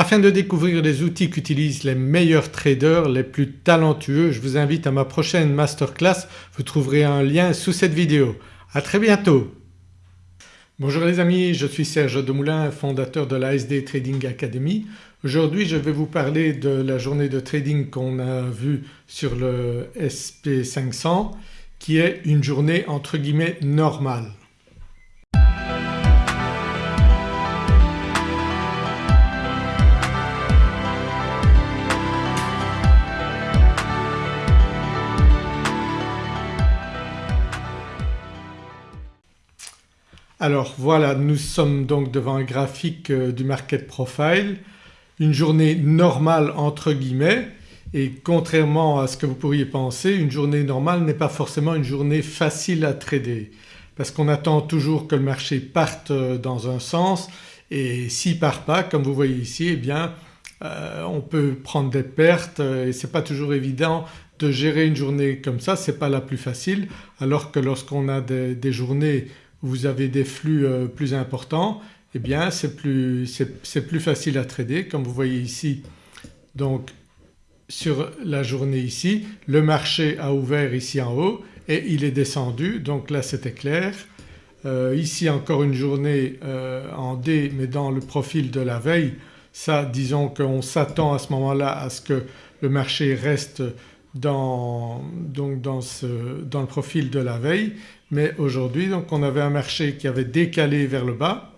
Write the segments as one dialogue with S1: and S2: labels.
S1: Afin de découvrir les outils qu'utilisent les meilleurs traders, les plus talentueux, je vous invite à ma prochaine masterclass, vous trouverez un lien sous cette vidéo. À très bientôt. Bonjour les amis, je suis Serge Demoulin, fondateur de la SD Trading Academy. Aujourd'hui je vais vous parler de la journée de trading qu'on a vue sur le SP500 qui est une journée entre guillemets normale. Alors voilà nous sommes donc devant un graphique euh, du market profile, une journée normale entre guillemets. Et contrairement à ce que vous pourriez penser une journée normale n'est pas forcément une journée facile à trader. Parce qu'on attend toujours que le marché parte euh, dans un sens. Et s'il part pas comme vous voyez ici eh bien euh, on peut prendre des pertes. Et c'est pas toujours évident de gérer une journée comme ça, c'est pas la plus facile. Alors que lorsqu'on a des journées vous avez des flux euh, plus importants eh bien c'est plus, facile à trader comme vous voyez ici donc sur la journée ici le marché a ouvert ici en haut et il est descendu donc là c'était clair. Euh, ici encore une journée euh, en D mais dans le profil de la veille ça disons qu'on s'attend à ce moment-là à ce que le marché reste dans le profil de la veille mais aujourd'hui donc on avait un marché qui avait décalé vers le bas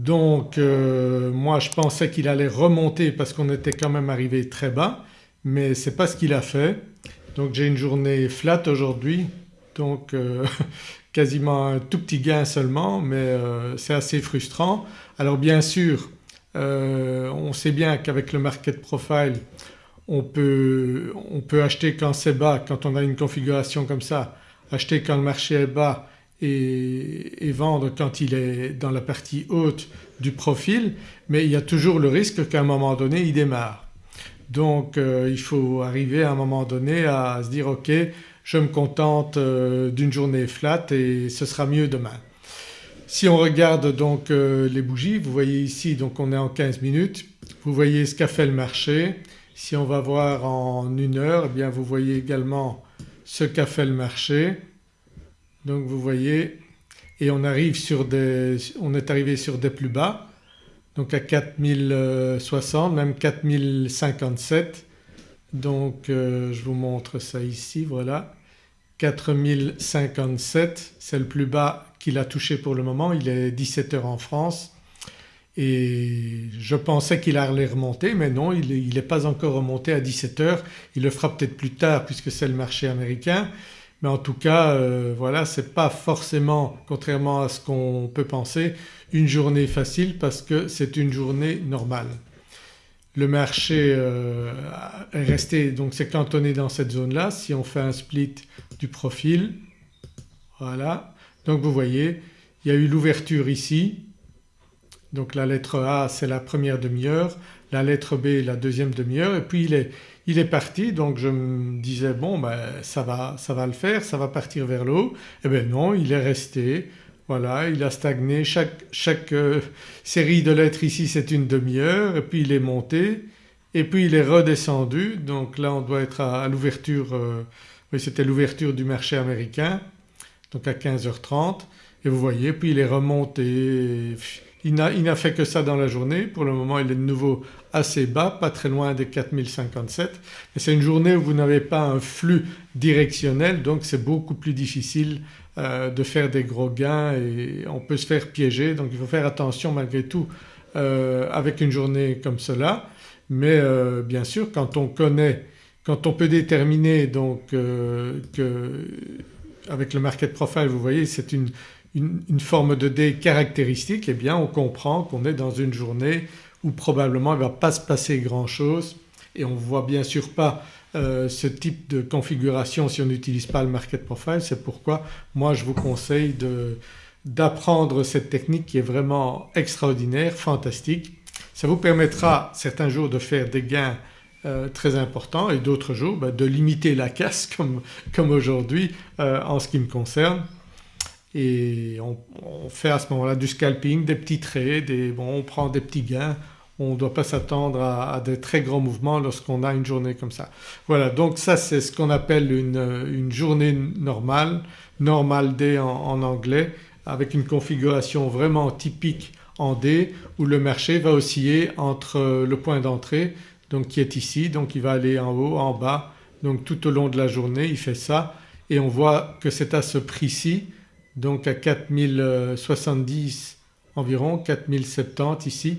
S1: donc euh, moi je pensais qu'il allait remonter parce qu'on était quand même arrivé très bas mais ce n'est pas ce qu'il a fait. Donc j'ai une journée flat aujourd'hui donc euh, quasiment un tout petit gain seulement mais euh, c'est assez frustrant. Alors bien sûr on sait bien qu'avec le market profile on peut, on peut acheter quand c'est bas, quand on a une configuration comme ça acheter quand le marché est bas et, vendre quand il est dans la partie haute du profil mais il y a toujours le risque qu'à un moment donné il démarre. Donc euh, il faut arriver à un moment donné à se dire ok je me contente euh, d'une journée flat et ce sera mieux demain. Si on regarde donc euh, les bougies vous voyez ici donc on est en 15 minutes, vous voyez ce qu'a fait le marché. Si on va voir en une heure eh bien vous voyez également ce qu'a fait le marché. Donc vous voyez et on arrive sur des, on est arrivé sur des plus bas. Donc à 4060 même 4057 donc euh, je vous montre ça ici voilà. 4057 c'est le plus bas qu'il a touché pour le moment, il est 17 heures en France et je pensais qu'il allait remonter mais non il n'est pas encore remonté à 17 heures, il le fera peut-être plus tard puisque c'est le marché américain mais en tout cas euh, voilà c'est pas forcément contrairement à ce qu'on peut penser une journée facile parce que c'est une journée normale. Le marché euh, est resté donc c'est cantonné dans cette zone-là. Si on fait un split du profil voilà donc vous voyez il y a eu l'ouverture ici donc la lettre A c'est la première demi-heure, la lettre B la deuxième demi-heure et puis il est, parti. Donc je me disais bon ben ça va, ça va le faire, ça va partir vers le haut. Eh bien non il est resté. Voilà il a stagné. Chaque, chaque euh, série de lettres ici c'est une demi-heure et puis il est monté et puis il est redescendu. Donc là on doit être à, l'ouverture, euh, oui c'était l'ouverture du marché américain donc à 15h30 et vous voyez puis il est remonté il n'a fait que ça dans la journée, pour le moment il est de nouveau assez bas, pas très loin des 4057 mais c'est une journée où vous n'avez pas un flux directionnel donc c'est beaucoup plus difficile euh, de faire des gros gains et on peut se faire piéger. Donc il faut faire attention malgré tout euh, avec une journée comme cela. Mais euh, bien sûr quand on connaît, quand on peut déterminer donc avec le market profile vous voyez c'est une, une, forme de D caractéristique eh bien on comprend qu'on est dans une journée où probablement il ne va pas se passer grand chose et on ne voit bien sûr pas euh, ce type de configuration si on n'utilise pas le market profile. C'est pourquoi moi je vous conseille d'apprendre cette technique qui est vraiment extraordinaire, fantastique. Ça vous permettra certains jours de faire des gains euh, très importants et d'autres jours bah, de limiter la casse comme, comme aujourd'hui euh, en ce qui me concerne et on, fait à ce moment-là du scalping, des petits traits, des, bon, on prend des petits gains, on ne doit pas s'attendre à, des très grands mouvements lorsqu'on a une journée comme ça. Voilà donc ça c'est ce qu'on appelle une, journée normale, normal day en, anglais avec une configuration vraiment typique en D où le marché va osciller entre le point d'entrée donc qui est ici donc il va aller en haut, en bas. Donc tout au long de la journée il fait ça. Et on voit que c'est à ce prix-ci donc à 4070 environ 4070 ici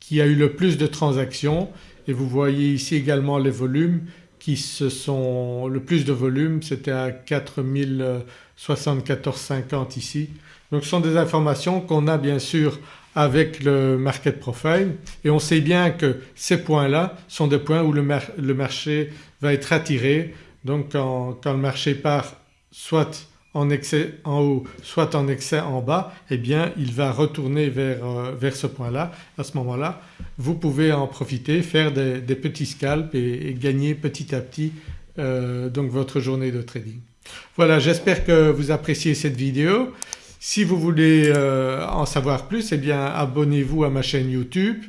S1: qui a eu le plus de transactions. Et vous voyez ici également les volumes qui se sont… le plus de volume c'était à 4074,50 ici. Donc ce sont des informations qu'on a bien sûr avec le market profile. Et on sait bien que ces points-là sont des points où le, marché va être attiré. Donc quand, quand le marché part soit en excès en haut soit en excès en bas eh bien il va retourner vers, euh, ce point-là. À ce moment-là vous pouvez en profiter, faire des, petits scalps et, gagner petit à petit euh, donc votre journée de trading. Voilà j'espère que vous appréciez cette vidéo. Si vous voulez euh, en savoir plus eh bien abonnez-vous à ma chaîne YouTube.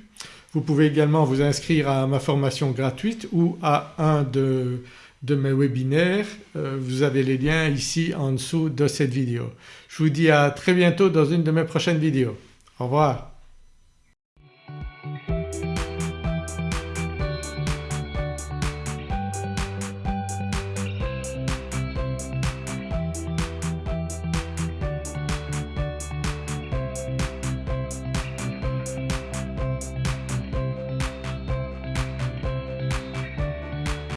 S1: Vous pouvez également vous inscrire à ma formation gratuite ou à un de, de mes webinaires. Euh, vous avez les liens ici en dessous de cette vidéo. Je vous dis à très bientôt dans une de mes prochaines vidéos. Au revoir.